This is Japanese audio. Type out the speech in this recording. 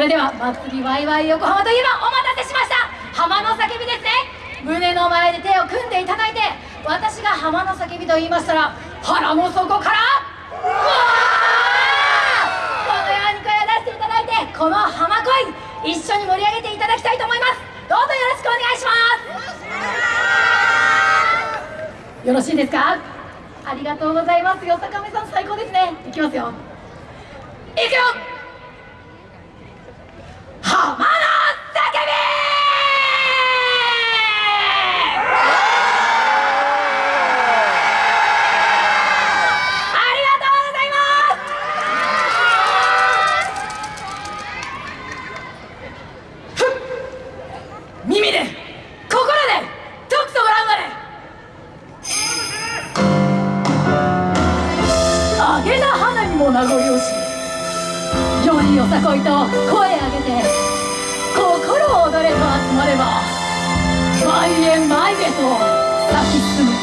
バイワイ横浜といえばお待たせしました。浜の叫びですね。胸の前で手を組んでいただいて私が浜の叫びと言いましたら腹の底からこのように声を出していただいてこの浜恋一緒に盛り上げていただきたいと思います。どうぞよろしくお願いします。よろしいですか？ありがとうございます。よさかめさん最高ですね。いきますよ。いくよ！も名残惜しよりよさこいと声上げて心躍れと集まれば前へ前へと咲き進む。